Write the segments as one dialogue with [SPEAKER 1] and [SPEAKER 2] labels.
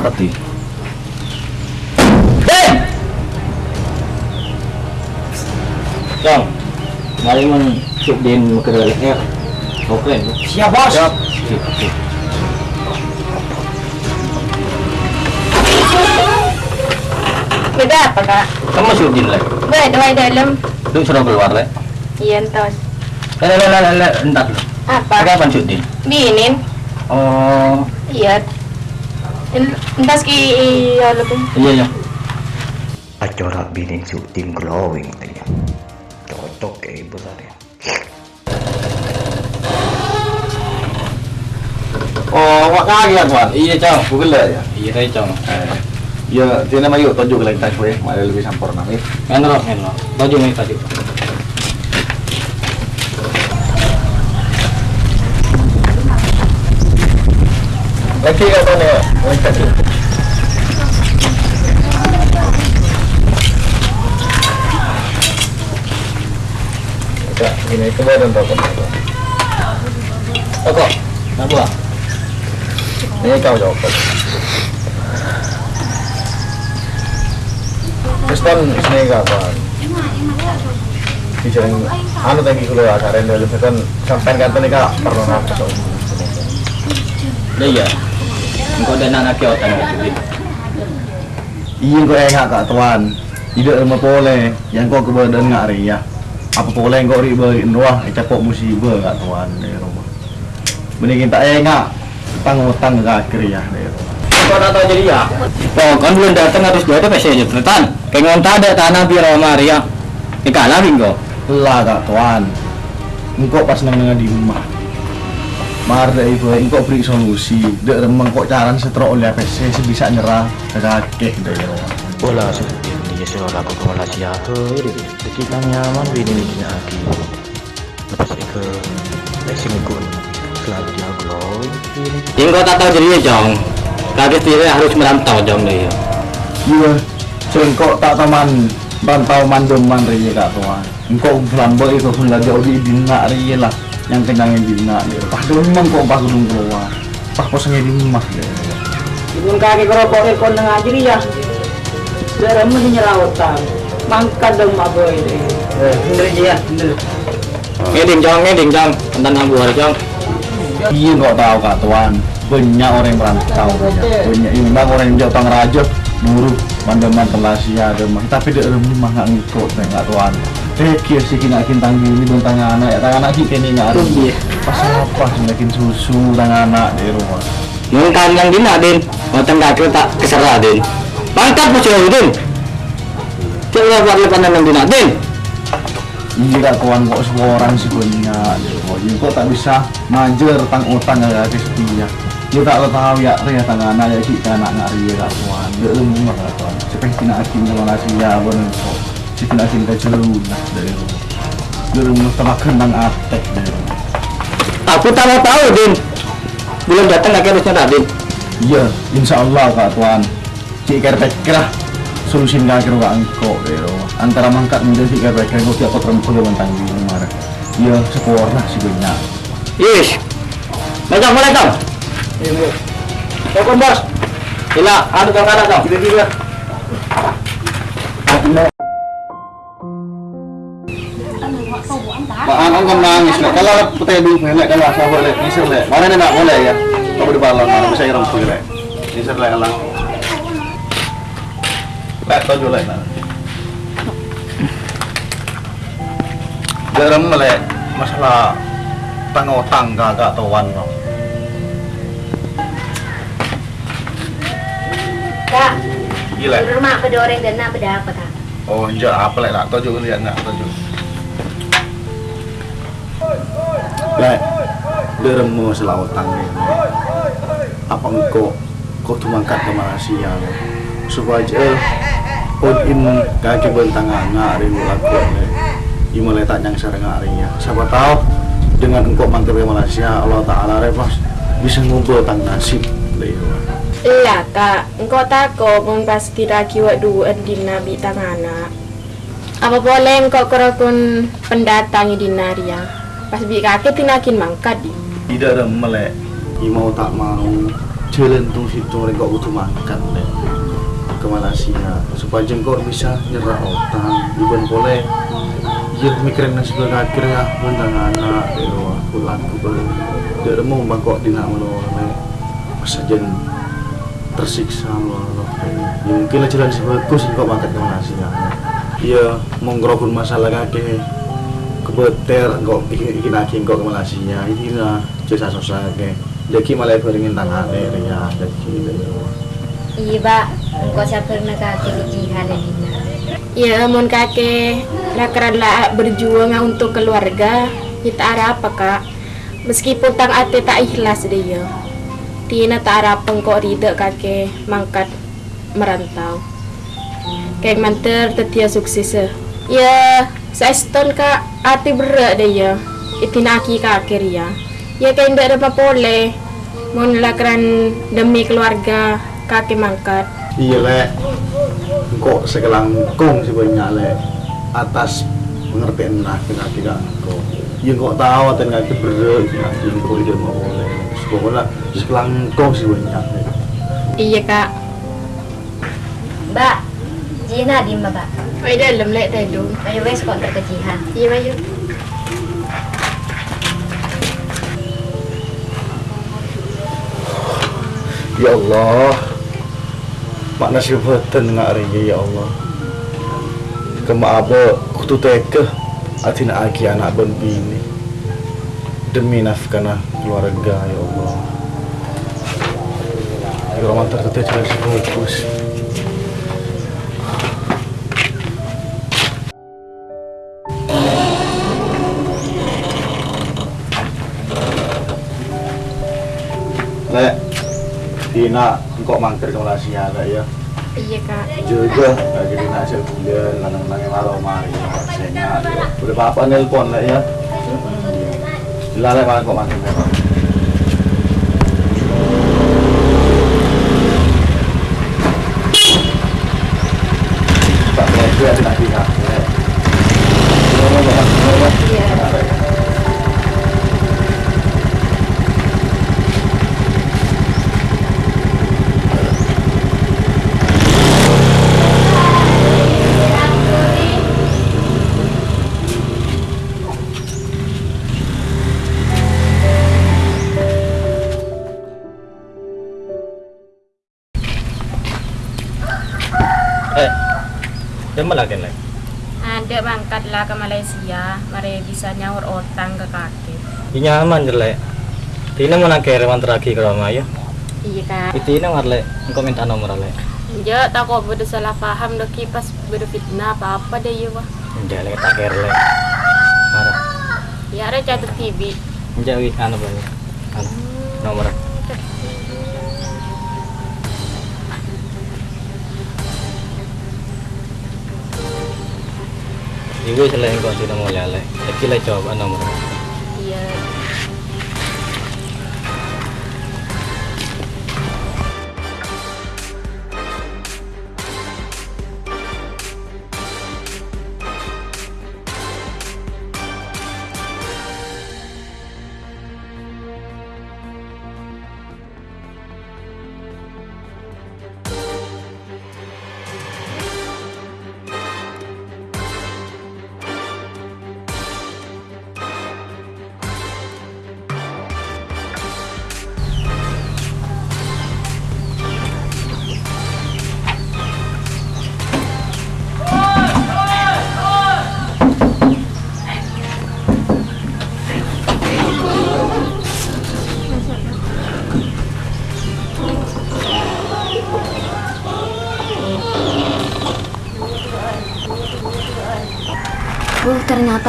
[SPEAKER 1] Ngerti Din Jom Mari men shoot Din dalam air Oke
[SPEAKER 2] Siap bos.
[SPEAKER 1] Siap Sip, sip.
[SPEAKER 3] Beda apa kak?
[SPEAKER 1] Kamu shoot Din lah
[SPEAKER 3] Beda di dalam.
[SPEAKER 1] Lu suruh keluar lah
[SPEAKER 3] Iya entos.
[SPEAKER 1] Eh, eh, eh, eh, eh, entar dulu.
[SPEAKER 3] Apa?
[SPEAKER 1] Pakai apa shoot Din?
[SPEAKER 3] Binin.
[SPEAKER 1] Oh,
[SPEAKER 3] Iya. En- Entas ki iya lebih.
[SPEAKER 1] iya
[SPEAKER 4] Acara bini syuting glowing tanya. Cocok kayak ibu tadi.
[SPEAKER 2] Oh, wak kaki ya tuan.
[SPEAKER 1] Iya cong
[SPEAKER 2] Bukan lah ya.
[SPEAKER 1] Iya saya cong
[SPEAKER 2] Ya, dia nama yuk tunjuk lagi tas gue, malah lebih sempurna nih.
[SPEAKER 1] Ngenro, ngenro Baju nih tadi
[SPEAKER 2] Lagi kau tuan ya, lagi. Ya, ini kemudian rokok. Rokok, buah. Ini kau jawab. Terus kan sini kapan? Bicara anu tadi kalau ada rendel itu kan sampai kan tadi kak perlu nafas.
[SPEAKER 1] Iya Engkau dan anak kau tanya
[SPEAKER 2] Iya kau enggak kak tuan. Tidak lama boleh. Yang kau kebadan nggak ya. Apa boleh kau riba doang? Capok musibah kak tuan dari rumah. Mending tak enggak. Tang utang ke akhir ya dari rumah.
[SPEAKER 1] Kau tak tahu jadi ya Oh, kan belum datang harus dua itu pasti aja Tretan Kayak ngonta ada tanah biar Maria Ikalah kau
[SPEAKER 2] Lah kak tuan. Engkau pas nang di rumah. Mar dari ibu, engkau beri solusi. Dek remeng kok caran setro oleh PC sebisa nyerah ke kakek dari rumah.
[SPEAKER 4] Bola syuting dia suruh aku ke Malaysia. Hei, kita nyaman bini ini lagi. Lepas itu ke racing gun. Selalu dia glowing bini.
[SPEAKER 1] Engkau tak tahu jadi Jong Kaget diri harus merantau Jong deh ya
[SPEAKER 2] Iya, cengkok tak taman bantau mandoman riye kak tuan. Engkau belambo itu sudah jauh di dina riye lah yang kenyangin dina dia. Pas dulu memang kok pas gunung keluar. Pas posnya di rumah dia.
[SPEAKER 5] Ibun kaki kerokok ke kondeng aja ya. Darah mesti nyelawatan. Mangkat dong maboy deh.
[SPEAKER 2] Eh,
[SPEAKER 5] Bener ya, bener.
[SPEAKER 1] Ngeding Jong, ngeding Jong Tentang abu hari Jong
[SPEAKER 2] Iya kok tahu kak tuan. Banyak orang yang merantau banyak. Banyak ini bang orang yang jauh tang raja buruh mandoman Malaysia demang. Tapi dia rumah nggak ngikut kak tuan. Eh kia sih kena kintang gini bentang anak ya tang anak sih kini nggak ada. Pas apa semakin susu tang anak di rumah.
[SPEAKER 1] Mungkin yang dina Din Ngoten kaki tak keserah Din Mantap bos jauh Din Coba buat lepas yang dina. Din.
[SPEAKER 2] Iya kawan kok semua orang sih oh, Iya kok tak bisa majer tang utang ya ke setia Iya tak lo tahu ya Ria tang anak ya kita anak nggak ria kak kawan. Dia rumah kak kawan. Seperti kena akin kalau nasi ya bener kok Si kena akin ke nah dari rumah Dia rumah telah kenang atek dari
[SPEAKER 1] Aku tak mau tahu Din. Belum datang tak Din.
[SPEAKER 2] Iya insya Allah kak kawan Cik kerpek lah solusi nggak kira kak engkau dari rumah Antara mangkat menjadi cik kerpek Engkau tiap yang bentang di rumah Iya sekolah sih banyak
[SPEAKER 1] Yes Macam mulai Jong Telepon bos. Gila, ada Jong
[SPEAKER 2] Gila-gila Maan ang nangis na. Kalau putih dulu lek kalau asa boleh nisir lek. Mana ni nak boleh ya? Kau di balon mana bisa irang lek alang. Lek Garam masalah tanggo tangga gak tuan no.
[SPEAKER 3] Kak,
[SPEAKER 2] Gila.
[SPEAKER 3] di rumah apa doreng dan apa dah apa kak?
[SPEAKER 2] Oh, enggak apa lek nak tuju lihat nak tuju. Lek, selawatan ini. Apa engkau kau tu mangkat ke Malaysia supaya eh pun in kaki bentang anak ribu lakukan lek. Ima letak yang sering harinya. Siapa tahu dengan engkau mangkat ke Malaysia Allah Taala repas bisa ngumpul tang nasib.
[SPEAKER 3] Lah kak, engkau tako pun pas kira kiwat dua di nabi tangana. Apa boleh engkau kerakun pendatang di Naria? Pas bi kakek tinakin mangkat di.
[SPEAKER 2] tidak ada melek i mau tak mau jalan tuh situ mereka butuh makan le ke Malaysia. Supaya jengkok bisa nyerah utang iban boleh. Ya mikirin nasi akhir ya bentang anak dewa pulang ke beli tidak ada mau bangkok di nak lo le sajen tersiksa lo lo ya mungkin lah jalan sebagus engkau makan ke Malaysia. Iya mau ngerokun masalah kakek. Kebeter engkau bikin lagi engkau ke Malaysia. Ini lah jasa susah ke jadi malah beringin tangan ya jadi
[SPEAKER 6] Iya, Pak. Engkau siapa pernah kaki kejihan ini?
[SPEAKER 3] Ya, mon kakek lah berjuang untuk keluarga. Kita ada apa kak? Meskipun tang ate tak ikhlas dia. Tina tak harap engkau rida kakek mangkat merantau. Kayak manter tetia sukses. Ya, saya stone kak ate berat dia. Itinaki kakek ya. Ya kayak ndak ada apa boleh. Mon lakaran demi keluarga kakek mangkat.
[SPEAKER 2] Iya le engkau segelang kong sebanyak le atas pengertian nah kena tidak engkau ya engkau tahu dan kaki berat kaki engkau tidak mau boleh sekolah segelang kong sebanyak le
[SPEAKER 3] Iya kak.
[SPEAKER 6] Mbak, Jina di Mbak.
[SPEAKER 3] Ay dalam lek tayo.
[SPEAKER 6] Ayo wes kok tak kejihan.
[SPEAKER 3] Iya bayu.
[SPEAKER 2] Ya Allah Makna sifatan ngak ringi ya Allah. Kema apa kutu teke Atina aki anak ben bini. Demi nafkana keluarga ya Allah. Ya Allah terteteh jalan sebagus Tina, engkau mangkir ke Malaysia lah ya.
[SPEAKER 3] Iya kak.
[SPEAKER 2] juga lagi di nasi bulan lanang lanang maro mari. Senya udah papa nelpon lah ya? Dilalai malah kok makin merah Pak Medu ada
[SPEAKER 4] kan lagi.
[SPEAKER 3] Ada mangkatlah ke Malaysia. Mari bisa nyaur otang ke kaki.
[SPEAKER 4] Ini nyaman jelek. Tina mana kere terakhir ke rumah ya?
[SPEAKER 3] Iya kak.
[SPEAKER 4] Itu ini ngarle, engkau minta nomor le.
[SPEAKER 3] Ya tak kok beda salah paham dah kipas beda fitnah apa apa deh ya wah.
[SPEAKER 4] Enggak le tak kere le. Marah.
[SPEAKER 3] Ya ada catat TV.
[SPEAKER 4] Enggak wih anu banyak. Anu nomor. Ibu selain kau tidak mau lele, kita coba nomor.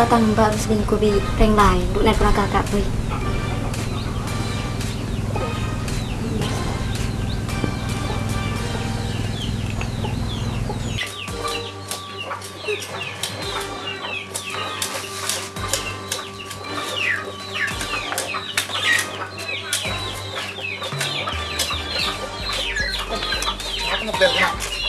[SPEAKER 6] ta tăng ba mươi ko bi reng lai du lai pra
[SPEAKER 2] ka ka bi Hãy subscribe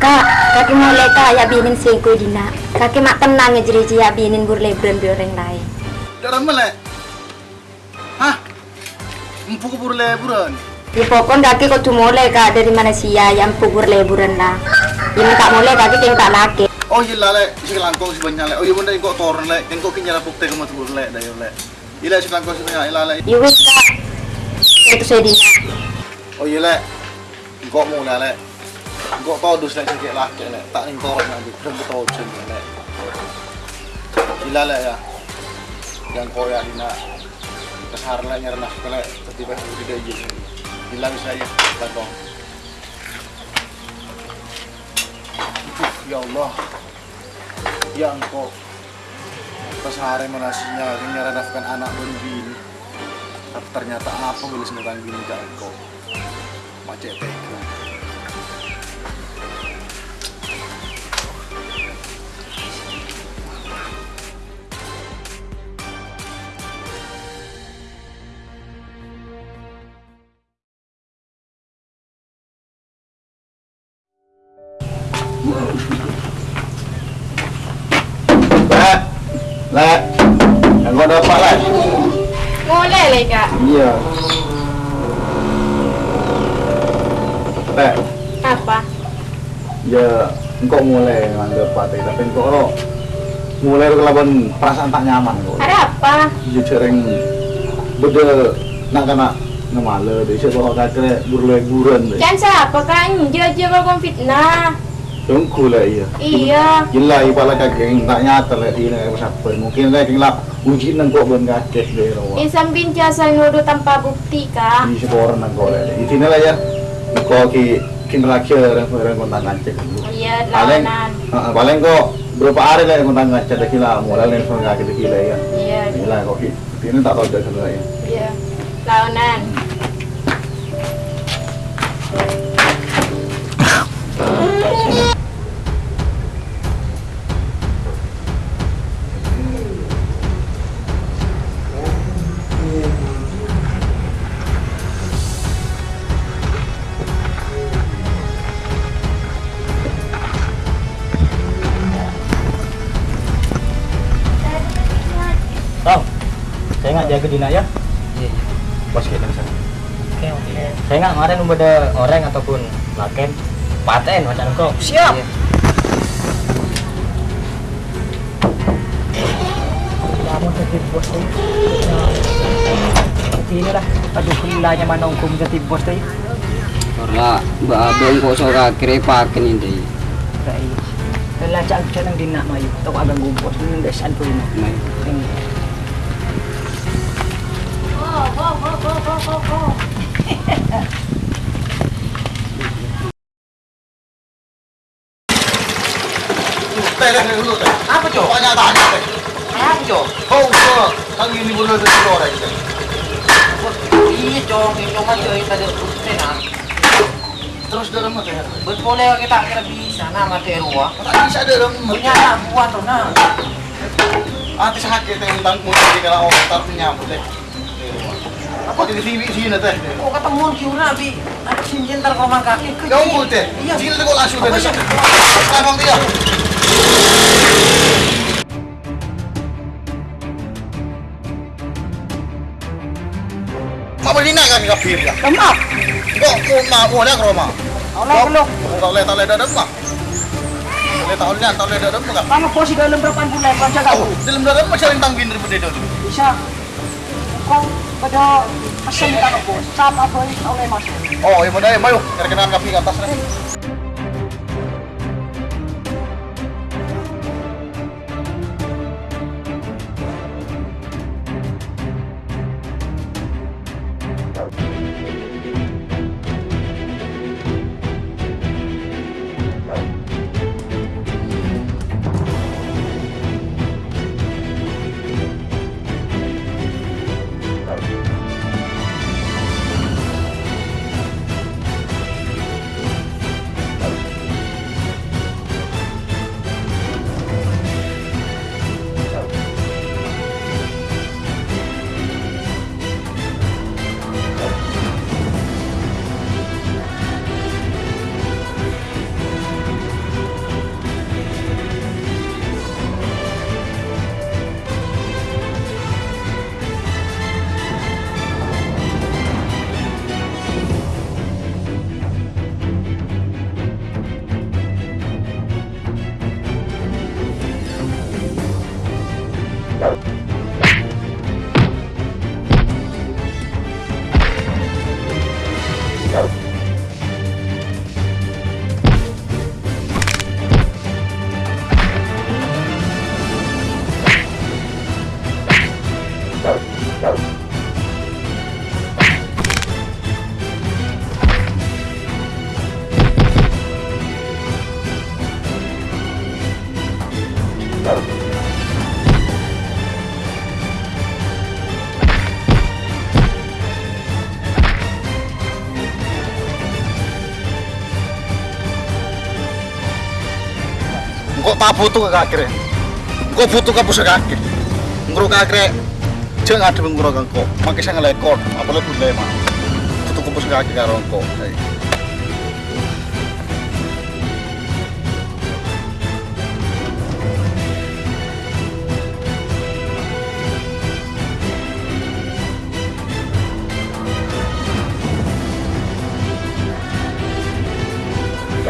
[SPEAKER 6] Kak, kaki mulai kak ya binin selingkuh dina. Kaki mak tenang ya jadi ya binin burleburan bi orang lain.
[SPEAKER 2] Dalam Le. Hah? Empu kubur leburan.
[SPEAKER 6] Di pokok kaki kau tuh mulai kak dari mana sih ya yang pubur leburan lah. Ini tak mulai kaki yang tak laki.
[SPEAKER 2] Oh iya lah, Le. Si langkong si banyak, Le. Oh iya bunda kok toren, Le. Yang kok kinyala bukti kamu tuh Le, dayo, Le. Iya, si langkong si banyak, iya, Le.
[SPEAKER 6] Iwis kak. Itu saya dina.
[SPEAKER 2] Oh iya, Le. Kok mau, Le. Kok tau dus, Le, sikit laki, Le. Tak ning toren nanti. Berapa tau jen, Le. Gila, ya. Yang kau ya, Dina. Kesar, Le, nyerah nafsu, Le. Tiba-tiba tidak izin. Gila ya, langkong. Aduh, ya Allah. Ya engkau. Kesehari manasinya, nyerah nafkan anak dan bini. Tapi ternyata apa boleh senetang bini engkau. Macet tega. Le, le, yang kau dapat le?
[SPEAKER 3] Mulai lah kak.
[SPEAKER 2] Iya. Le,
[SPEAKER 3] Apa?
[SPEAKER 2] ya engkau mulai nganggap pate tapi engkau lo mulai kelaban perasaan tak nyaman kok.
[SPEAKER 3] Ada apa?
[SPEAKER 2] Iya cereng beda nak kena ngemale deh siapa kau kata burle-buran deh.
[SPEAKER 3] Jangan siapa kak? Dia aja kau fitnah.
[SPEAKER 2] Tunggu lah iya.
[SPEAKER 3] Iya.
[SPEAKER 2] Gila ipala kageng tak nyata lah di nang sabar. Mungkin lah lah uji nang kok ben kaget deh rawa.
[SPEAKER 3] Bin jasa nuduh tanpa bukti kak.
[SPEAKER 2] Di sekolah nang kau lah. Itu lah ya. Kau ki kin laki orang orang kontak ngacek.
[SPEAKER 3] Iya
[SPEAKER 2] Paling, paling kok berapa hari lah kontak ngacek dah kila mulai nih soal kaget kila ya.
[SPEAKER 3] Iya.
[SPEAKER 2] Gila kok ki. Ini tak tahu dah sebenarnya. ya.
[SPEAKER 3] Iya. Lawanan.
[SPEAKER 5] Jaga Dina ya.
[SPEAKER 4] Iya, iya.
[SPEAKER 5] Bos kita misalnya.
[SPEAKER 4] Oke, oke.
[SPEAKER 5] Saya nggak kemarin ada orang ataupun laken paten macam kau. Siap.
[SPEAKER 4] Iya.
[SPEAKER 5] Kamu jadi bos tuh. Seperti inilah. Aduh, hilanya mana hukum jadi bos tuh.
[SPEAKER 7] Ora, mbak abang kok akhirnya pakai ini.
[SPEAKER 5] Rai. Lelacak siya ng dina mayo. Ito agang gumpos. Yung desan
[SPEAKER 2] Oh.
[SPEAKER 7] Iya, na.
[SPEAKER 2] Terus dalam.
[SPEAKER 7] Ba't boleh kita kira bisa na materuwa?
[SPEAKER 2] Tak bisa dalam.
[SPEAKER 7] Punya buat to na.
[SPEAKER 2] Ate sakit teh utang mo di kala orang tar nyambut teh. Apa di TV sini teh?
[SPEAKER 7] Kok ketemu kiura bi? Ada sinjen tar komang kaki.
[SPEAKER 2] Kau mau teh?
[SPEAKER 7] Iya.
[SPEAKER 2] Sini teh kok langsung teh.
[SPEAKER 7] sih?
[SPEAKER 2] Emang dia. Apa di nak kami kapir ya?
[SPEAKER 5] Tama!
[SPEAKER 2] Kok mau mau mau nak Roma?
[SPEAKER 5] Wala ko lo.
[SPEAKER 2] Kau lihat lihat dalam mah. Lihat tahu lihat tahu lihat dalam mah.
[SPEAKER 5] Paano po si dalam berapa bulan pa siya
[SPEAKER 2] Oh, dalam dalam mah saling tanggin daripada itu.
[SPEAKER 5] Isa. Kung pada pasalita ko po, sama yung oleh masuk.
[SPEAKER 2] Oh, iya benar ya, mayo. Kira-kira kapi ke atas nih. Ke kakek kok butuh ke pusat kakek nguruk kakek jangan ada nguruk kok makai saya ngelekor apalagi pun lema butuh ke pusat kakek karo kok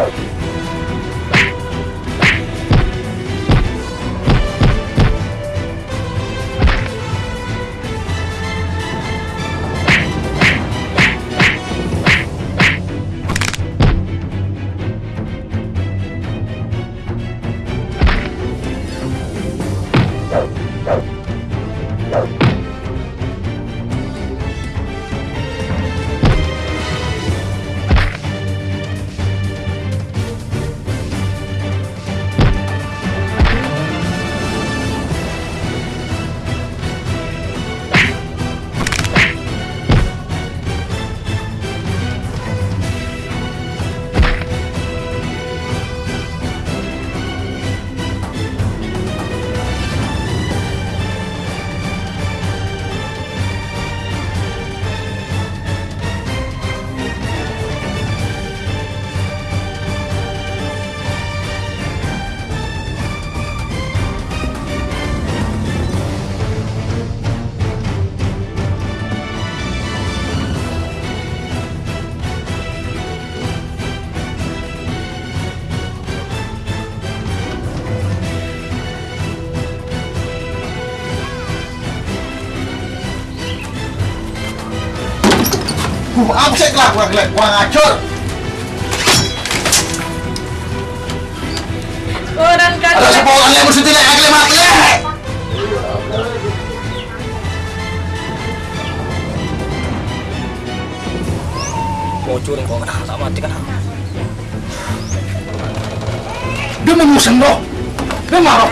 [SPEAKER 2] Apa sih kelak kurang kurang acur
[SPEAKER 3] Orang
[SPEAKER 2] ada
[SPEAKER 3] kakek
[SPEAKER 2] sebuah yang mesti tidak akli mati
[SPEAKER 7] Bocor kok kena sama mati kan.
[SPEAKER 2] dia mengusung loh dia marah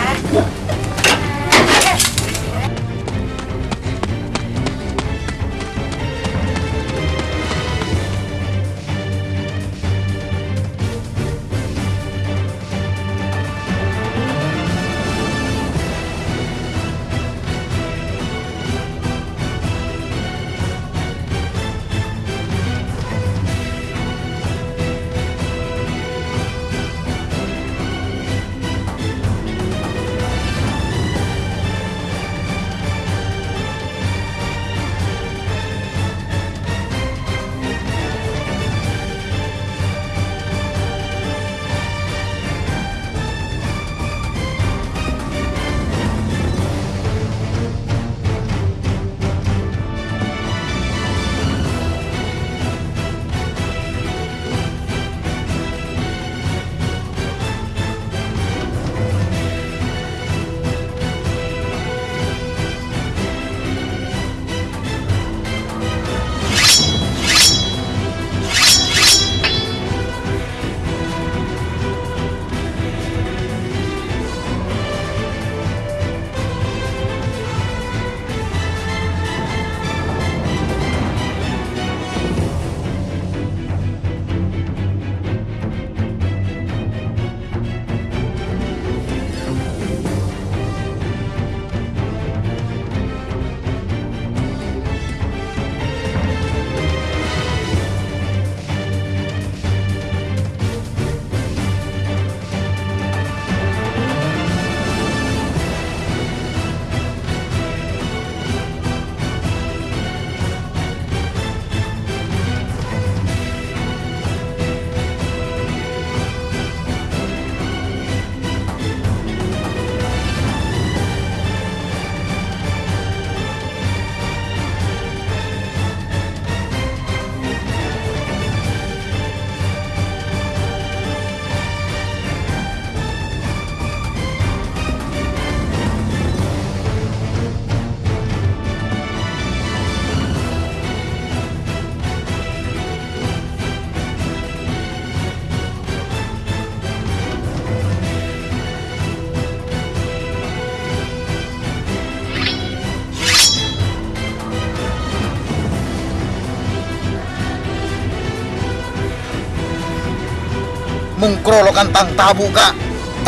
[SPEAKER 2] mengkrolokan tang tabu kak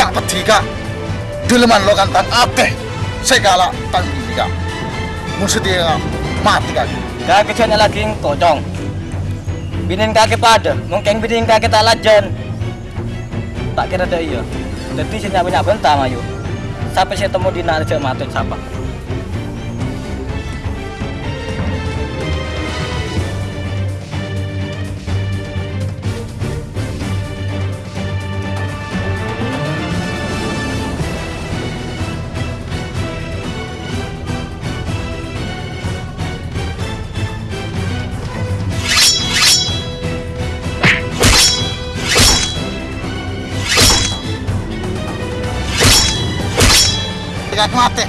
[SPEAKER 2] tak peti kak deleman lo kan tan akeh segala tan ini kak musuh mati kak
[SPEAKER 5] Kaki kecilnya lagi kocong. Binin kaki pada, mungkin binin kaki tak lajan. Tak kira ada iya. Jadi saya nyawa bentar mayu. Sampai saya temu di nari matun siapa.
[SPEAKER 2] Kak mati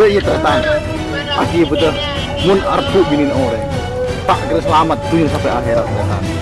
[SPEAKER 2] Bayi tertang, aki betul, mun arpu binin orang, tak kira selamat tuh sampai akhirat.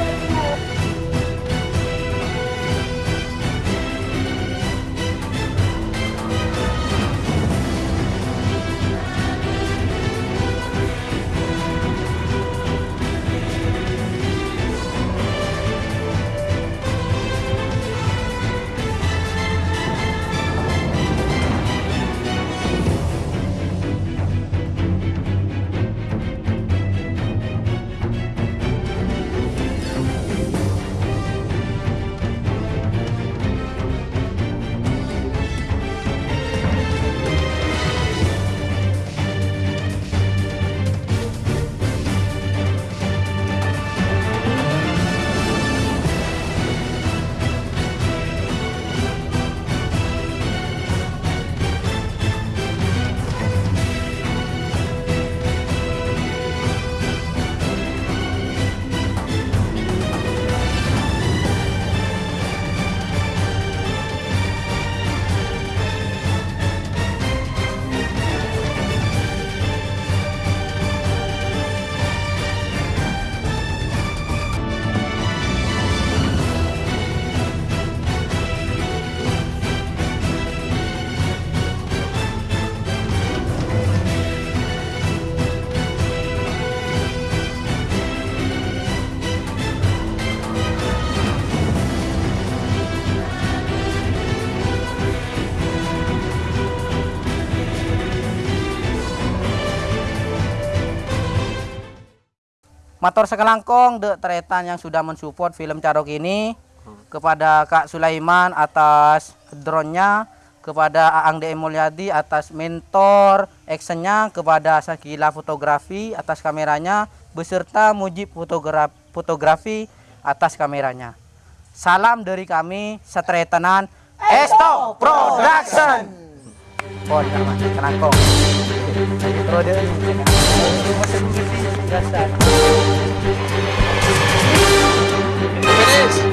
[SPEAKER 5] Mator sekelangkong de Tretan yang sudah mensupport film Carok ini kepada Kak Sulaiman atas drone-nya kepada Aang DM Mulyadi atas mentor actionnya kepada Sakila fotografi atas kameranya beserta Mujib fotografi, fotografi atas kameranya. Salam dari kami Setretanan Esto Production! Oh. Terus dia Finish.